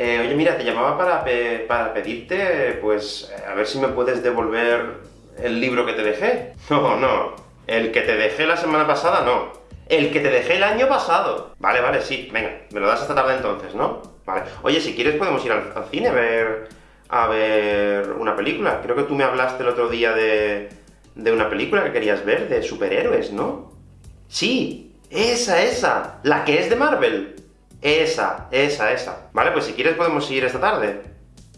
Eh, oye, mira, te llamaba para, para pedirte, pues, a ver si me puedes devolver el libro que te dejé. No, no, el que te dejé la semana pasada, no. El que te dejé el año pasado. Vale, vale, sí, venga, me lo das esta tarde entonces, ¿no? Vale. Oye, si quieres podemos ir al, cine a ver... a ver una película. Creo que tú me hablaste el otro día de... de una película que querías ver, de superhéroes, ¿no? Sí, esa, esa, la que es de Marvel. Esa, esa, esa. Vale, pues si quieres podemos ir esta tarde.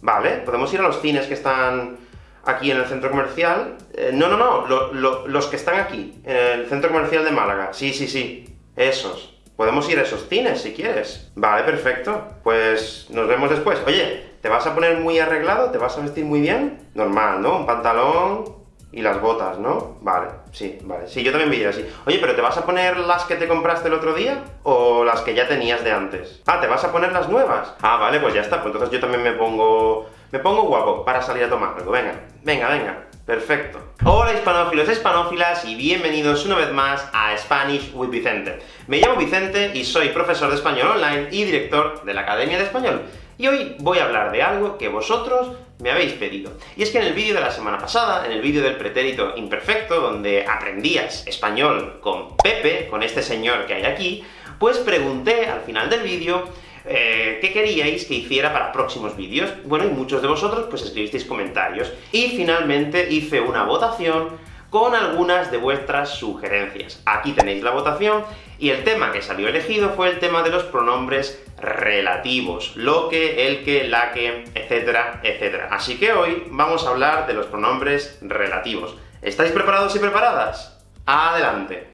Vale, podemos ir a los cines que están aquí en el centro comercial. Eh, no, no, no, los que están aquí, en el centro comercial de Málaga. Sí, sí, sí, esos. Podemos ir a esos cines, si quieres. Vale, perfecto. Pues nos vemos después. Oye, ¿te vas a poner muy arreglado? ¿Te vas a vestir muy bien? Normal, ¿no? Un pantalón, y las botas, ¿no? Vale, sí, vale. Sí, yo también ir así. Oye, ¿pero te vas a poner las que te compraste el otro día? ¿O las que ya tenías de antes? Ah, ¿te vas a poner las nuevas? Ah, vale, pues ya está. Pues entonces yo también me pongo... Me pongo guapo para salir a tomar algo. Venga, venga, venga. Perfecto. Hola hispanófilos, hispanófilas, y bienvenidos una vez más a Spanish with Vicente. Me llamo Vicente y soy profesor de español online y director de la Academia de Español. Y hoy voy a hablar de algo que vosotros me habéis pedido. Y es que en el vídeo de la semana pasada, en el vídeo del pretérito imperfecto, donde aprendías español con Pepe, con este señor que hay aquí, pues pregunté al final del vídeo eh, qué queríais que hiciera para próximos vídeos. Bueno, y muchos de vosotros pues escribisteis comentarios. Y finalmente hice una votación con algunas de vuestras sugerencias. Aquí tenéis la votación, y el tema que salió elegido fue el tema de los pronombres relativos, lo que, el que, la que, etcétera, etcétera. Así que hoy vamos a hablar de los pronombres relativos. ¿Estáis preparados y preparadas? ¡Adelante!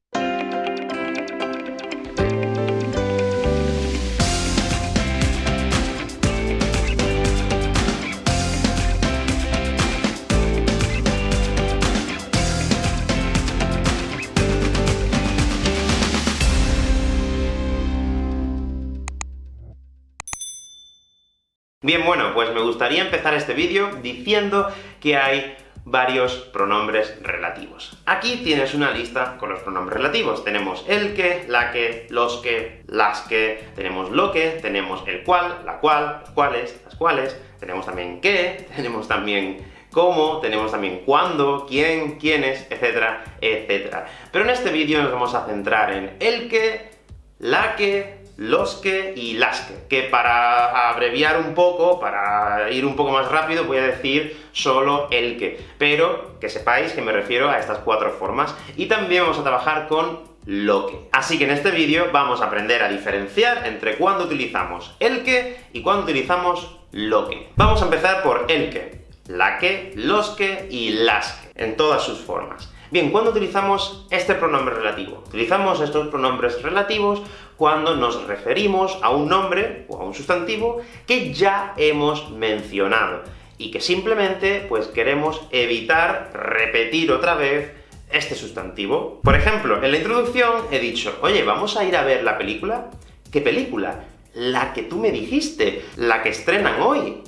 Bien, bueno, pues me gustaría empezar este vídeo diciendo que hay varios pronombres relativos. Aquí tienes una lista con los pronombres relativos. Tenemos el que, la que, los que, las que, tenemos lo que, tenemos el cual, la cual, los cuales, las cuales, tenemos también qué, tenemos también cómo, tenemos también cuándo, quién, quiénes, etcétera, etcétera. Pero en este vídeo nos vamos a centrar en el que, la que, los que y las que, que para abreviar un poco, para ir un poco más rápido, voy a decir solo el que, pero que sepáis que me refiero a estas cuatro formas, y también vamos a trabajar con lo que. Así que en este vídeo vamos a aprender a diferenciar entre cuándo utilizamos el que y cuándo utilizamos lo que. Vamos a empezar por el que, la que, los que y las que, en todas sus formas. Bien, ¿cuándo utilizamos este pronombre relativo? Utilizamos estos pronombres relativos cuando nos referimos a un nombre o a un sustantivo que ya hemos mencionado, y que simplemente, pues queremos evitar repetir otra vez este sustantivo. Por ejemplo, en la introducción he dicho, oye, ¿vamos a ir a ver la película? ¿Qué película? La que tú me dijiste, la que estrenan hoy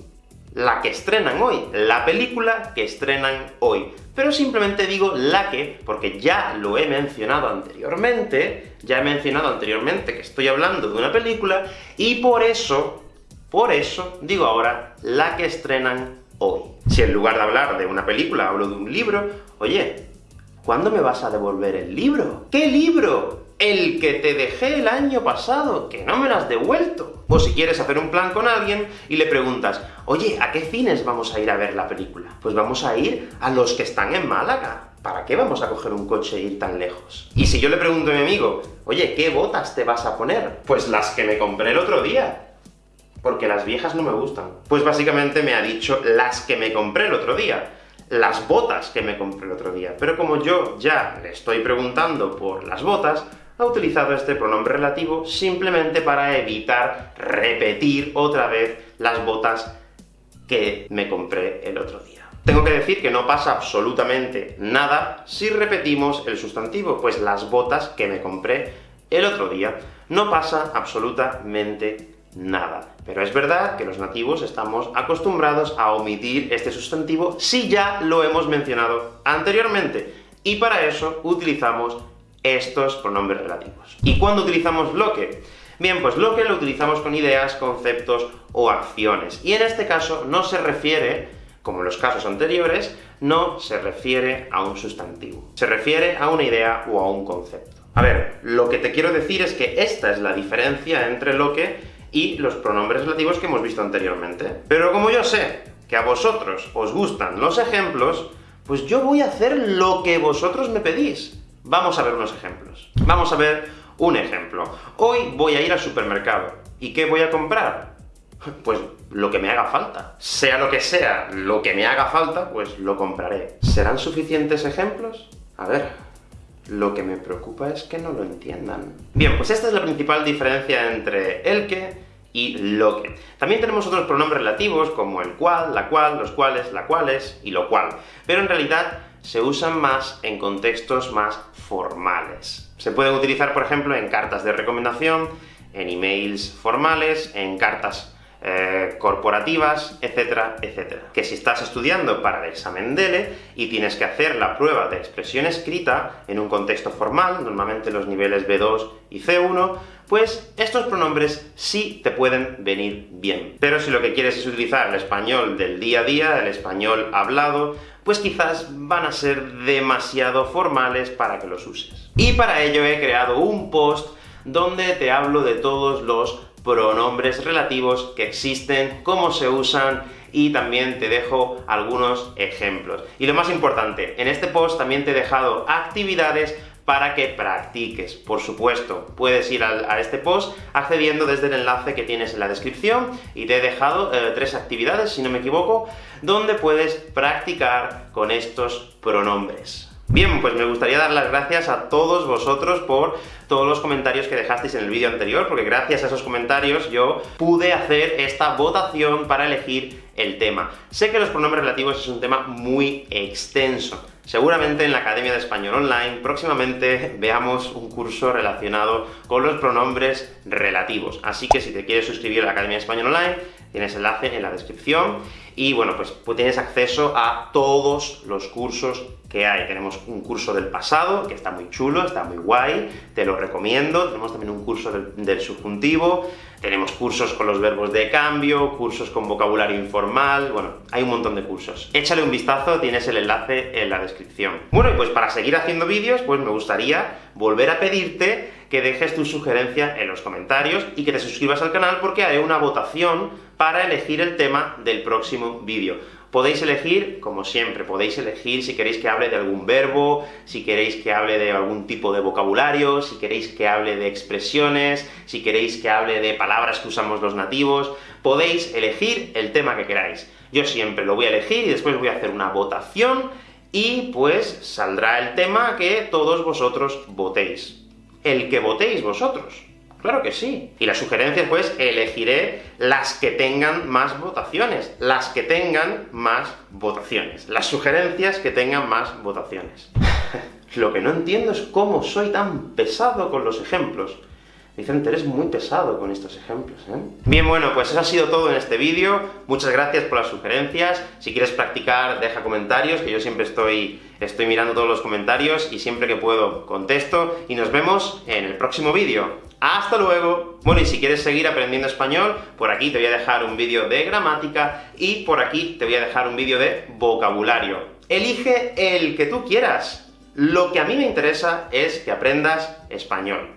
la que estrenan hoy, la película que estrenan hoy. Pero simplemente digo la que, porque ya lo he mencionado anteriormente, ya he mencionado anteriormente que estoy hablando de una película, y por eso, por eso, digo ahora la que estrenan hoy. Si en lugar de hablar de una película hablo de un libro, oye, ¿cuándo me vas a devolver el libro? ¿Qué libro? El que te dejé el año pasado, que no me lo has devuelto. O si quieres hacer un plan con alguien y le preguntas, oye, ¿a qué cines vamos a ir a ver la película? Pues vamos a ir a los que están en Málaga. ¿Para qué vamos a coger un coche e ir tan lejos? Y si yo le pregunto a mi amigo, oye, ¿qué botas te vas a poner? Pues las que me compré el otro día. Porque las viejas no me gustan. Pues básicamente me ha dicho las que me compré el otro día las botas que me compré el otro día. Pero como yo ya le estoy preguntando por las botas, ha utilizado este pronombre relativo simplemente para evitar repetir otra vez las botas que me compré el otro día. Tengo que decir que no pasa absolutamente nada si repetimos el sustantivo, pues las botas que me compré el otro día. No pasa absolutamente nada. Pero es verdad que los nativos estamos acostumbrados a omitir este sustantivo si ya lo hemos mencionado anteriormente, y para eso utilizamos estos pronombres relativos. ¿Y cuándo utilizamos lo que? Bien, pues lo que lo utilizamos con ideas, conceptos o acciones, y en este caso no se refiere, como en los casos anteriores, no se refiere a un sustantivo. Se refiere a una idea o a un concepto. A ver, lo que te quiero decir es que esta es la diferencia entre lo que y los pronombres relativos que hemos visto anteriormente. Pero como yo sé que a vosotros os gustan los ejemplos, pues yo voy a hacer lo que vosotros me pedís. Vamos a ver unos ejemplos. Vamos a ver un ejemplo. Hoy voy a ir al supermercado. ¿Y qué voy a comprar? Pues lo que me haga falta. Sea lo que sea, lo que me haga falta, pues lo compraré. ¿Serán suficientes ejemplos? A ver, lo que me preocupa es que no lo entiendan. Bien, pues esta es la principal diferencia entre el que y lo que. También tenemos otros pronombres relativos, como el cual, la cual, los cuales, la cuales y lo cual, pero en realidad se usan más en contextos más formales. Se pueden utilizar, por ejemplo, en cartas de recomendación, en emails formales, en cartas eh, corporativas, etcétera, etcétera. Que si estás estudiando para el examen DELE y tienes que hacer la prueba de expresión escrita en un contexto formal, normalmente los niveles B2 y C1, pues estos pronombres sí te pueden venir bien. Pero si lo que quieres es utilizar el español del día a día, el español hablado, pues quizás van a ser demasiado formales para que los uses. Y para ello he creado un post donde te hablo de todos los pronombres relativos que existen, cómo se usan, y también te dejo algunos ejemplos. Y lo más importante, en este post también te he dejado actividades para que practiques. Por supuesto, puedes ir a, este post accediendo desde el enlace que tienes en la descripción, y te he dejado eh, tres actividades, si no me equivoco, donde puedes practicar con estos pronombres. Bien, pues me gustaría dar las gracias a todos vosotros por todos los comentarios que dejasteis en el vídeo anterior, porque gracias a esos comentarios yo pude hacer esta votación para elegir el tema. Sé que los pronombres relativos es un tema muy extenso. Seguramente en la Academia de Español Online próximamente veamos un curso relacionado con los pronombres relativos. Así que si te quieres suscribir a la Academia de Español Online, tienes enlace en la descripción, y bueno, pues, pues tienes acceso a todos los cursos que hay. Tenemos un curso del pasado, que está muy chulo, está muy guay, te lo recomiendo. Tenemos también un curso del, subjuntivo, tenemos cursos con los verbos de cambio, cursos con vocabulario informal, bueno, hay un montón de cursos. Échale un vistazo, tienes el enlace en la descripción. Bueno, y pues para seguir haciendo vídeos, pues me gustaría volver a pedirte que dejes tu sugerencia en los comentarios, y que te suscribas al canal, porque haré una votación para elegir el tema del próximo vídeo. Podéis elegir, como siempre, podéis elegir si queréis que hable de algún verbo, si queréis que hable de algún tipo de vocabulario, si queréis que hable de expresiones, si queréis que hable de palabras que usamos los nativos, podéis elegir el tema que queráis. Yo siempre lo voy a elegir y después voy a hacer una votación, y pues saldrá el tema que todos vosotros votéis. El que votéis vosotros. Claro que sí. Y las sugerencias, pues, elegiré las que tengan más votaciones. Las que tengan más votaciones. Las sugerencias que tengan más votaciones. Lo que no entiendo es cómo soy tan pesado con los ejemplos. Vicente, eres muy pesado con estos ejemplos, ¿eh? Bien, bueno, pues eso ha sido todo en este vídeo. Muchas gracias por las sugerencias. Si quieres practicar, deja comentarios, que yo siempre estoy, estoy mirando todos los comentarios, y siempre que puedo contesto, y nos vemos en el próximo vídeo. ¡Hasta luego! Bueno, y si quieres seguir aprendiendo español, por aquí te voy a dejar un vídeo de gramática, y por aquí te voy a dejar un vídeo de vocabulario. Elige el que tú quieras. Lo que a mí me interesa es que aprendas español.